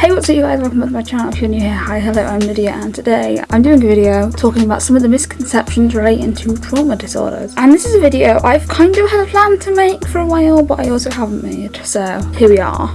Hey what's up you guys, welcome back to my channel if you're new here. Hi, hello, I'm Lydia and today I'm doing a video talking about some of the misconceptions relating to trauma disorders. And this is a video I've kind of had a plan to make for a while but I also haven't made, so here we are.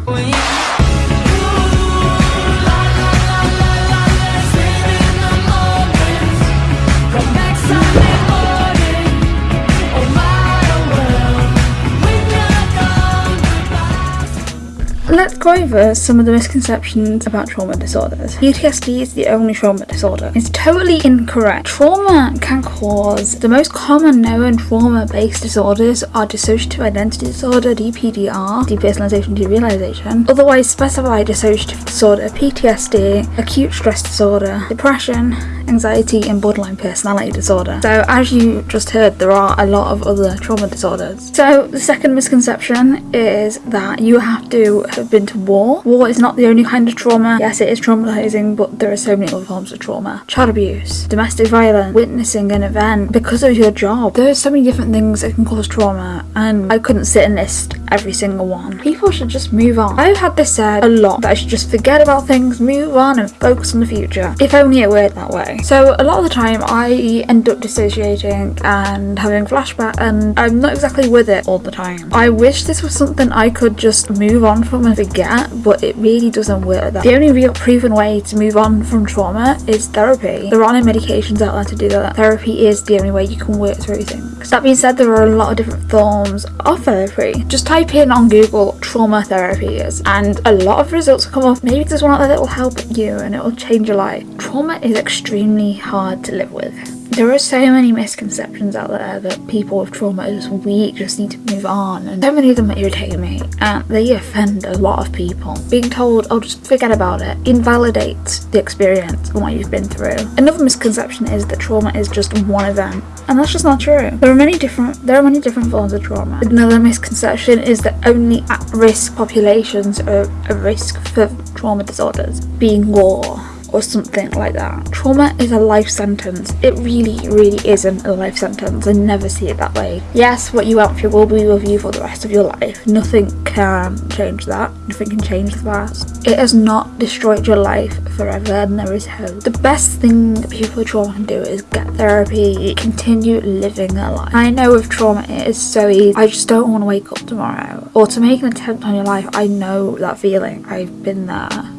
Let's go over some of the misconceptions about trauma disorders. PTSD is the only trauma disorder. It's totally incorrect. Trauma can cause the most common known trauma-based disorders are dissociative identity disorder, DPDR, depersonalization derealization, otherwise specified dissociative disorder, PTSD, acute stress disorder, depression, anxiety and borderline personality disorder. So as you just heard there are a lot of other trauma disorders. So the second misconception is that you have to have been to war. War is not the only kind of trauma. Yes it is traumatizing but there are so many other forms of trauma. Child abuse, domestic violence, witnessing an event because of your job. There are so many different things that can cause trauma and I couldn't sit and list every single one. People should just move on. I've had this said a lot that I should just forget about things, move on and focus on the future. If only it worked that way. So a lot of the time I end up dissociating and having flashback and I'm not exactly with it all the time. I wish this was something I could just move on from and forget but it really doesn't work that. The only real proven way to move on from trauma is therapy. There are no medications out there to do that. Therapy is the only way you can work through things. That being said there are a lot of different forms of therapy. Just type in on Google trauma therapies and a lot of results will come up. Maybe there's one out there that will help you and it will change your life. Trauma is extremely hard to live with. There are so many misconceptions out there that people with trauma are just weak, just need to move on, and so many of them irritate me, and they offend a lot of people. Being told, oh, just forget about it, invalidates the experience and what you've been through. Another misconception is that trauma is just one event, and that's just not true. There are many different, there are many different forms of trauma. Another misconception is that only at-risk populations are at risk for trauma disorders, being war or something like that. Trauma is a life sentence. It really, really isn't a life sentence. I never see it that way. Yes, what you went through will be with you for the rest of your life. Nothing can change that. Nothing can change the past. It has not destroyed your life forever and there is hope. The best thing people with trauma can do is get therapy, continue living their life. I know with trauma it is so easy. I just don't want to wake up tomorrow. Or to make an attempt on your life, I know that feeling. I've been there.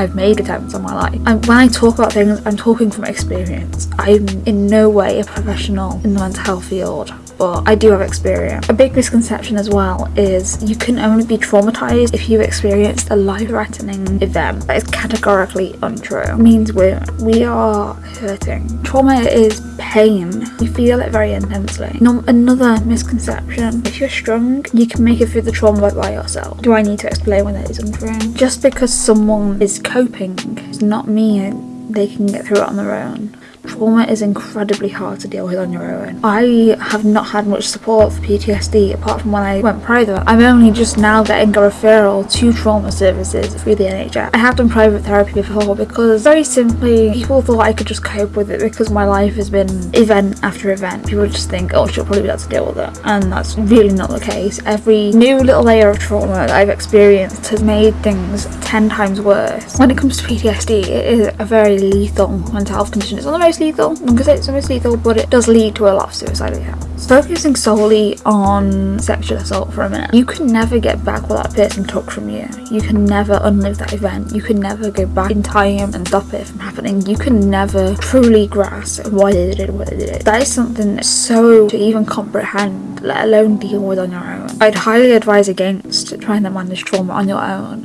I've made attempts on my life. And when I talk about things, I'm talking from experience. I'm in no way a professional in the mental health field but I do have experience. A big misconception as well is you can only be traumatized if you've experienced a life-threatening event. That is categorically untrue. It means we're, we are hurting. Trauma is pain. You feel it very intensely. No, another misconception, if you're strong, you can make it through the trauma by yourself. Do I need to explain why that is untrue? Just because someone is coping does not mean they can get through it on their own. Trauma is incredibly hard to deal with on your own. I have not had much support for PTSD apart from when I went private. I'm only just now getting a referral to trauma services through the NHS. I have done private therapy before because very simply people thought I could just cope with it because my life has been event after event. People just think oh she'll probably be able to deal with it and that's really not the case. Every new little layer of trauma that I've experienced has made things 10 times worse. When it comes to PTSD it is a very lethal mental health condition. It's of the most lethal. Say it's the most lethal, but it does lead to a lot of suicidal attempts. Focusing solely on sexual assault for a minute, you can never get back what that person took from you. You can never unlive that event. You can never go back in time and stop it from happening. You can never truly grasp why they did it, why they did. That is something so to even comprehend, let alone deal with on your own. I'd highly advise against trying to manage trauma on your own.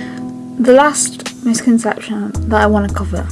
The last misconception that I want to cover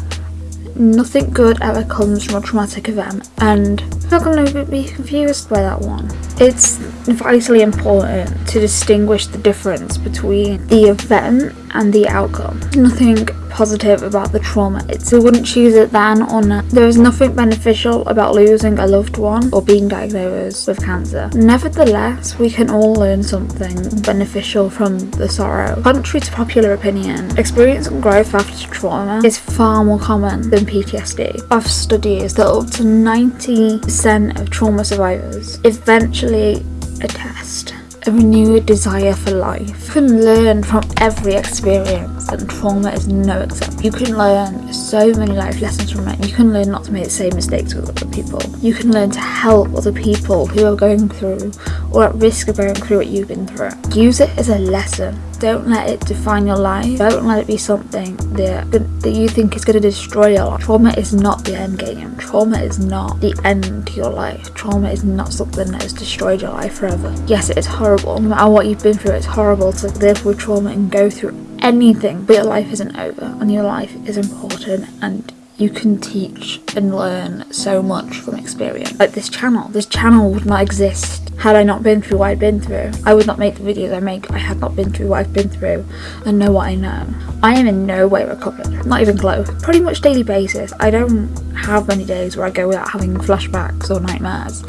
nothing good ever comes from a traumatic event and I'm not going to be confused by that one. It's vitally important to distinguish the difference between the event and the outcome. Nothing positive about the trauma. It's I wouldn't choose it then or. There is nothing beneficial about losing a loved one or being diagnosed with cancer. Nevertheless, we can all learn something beneficial from the sorrow. Contrary to popular opinion, experiencing growth after trauma is far more common than PTSD. Of studies that up to 90% of trauma survivors eventually attest a renewed desire for life. You can learn from every experience and Trauma is no exception. You can learn so many life lessons from it. You can learn not to make the same mistakes with other people. You can learn to help other people who are going through or at risk of going through what you've been through. Use it as a lesson. Don't let it define your life. Don't let it be something that, that you think is going to destroy your life. Trauma is not the end game. Trauma is not the end to your life. Trauma is not something that has destroyed your life forever. Yes, it is horrible. No matter what you've been through, it's horrible to live with trauma and go through anything. But your life isn't over and your life is important and you can teach and learn so much from experience. Like this channel, this channel would not exist had I not been through what I've been through. I would not make the videos I make I had not been through what I've been through and know what I know. I am in no way recovered, not even close. Pretty much daily basis, I don't have many days where I go without having flashbacks or nightmares.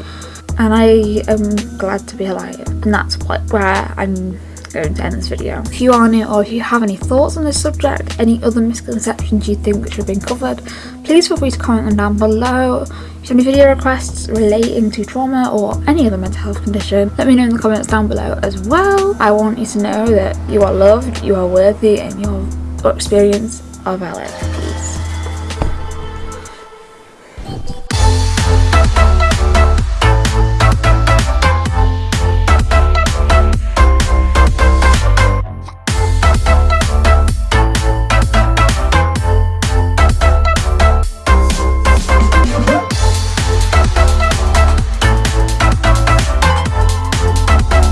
And I am glad to be alive. And that's what where I'm Going to end this video. If you are new or if you have any thoughts on this subject, any other misconceptions you think which have been covered, please feel free to comment them down below. If you have any video requests relating to trauma or any other mental health condition, let me know in the comments down below as well. I want you to know that you are loved, you are worthy and your experience are valid. Peace.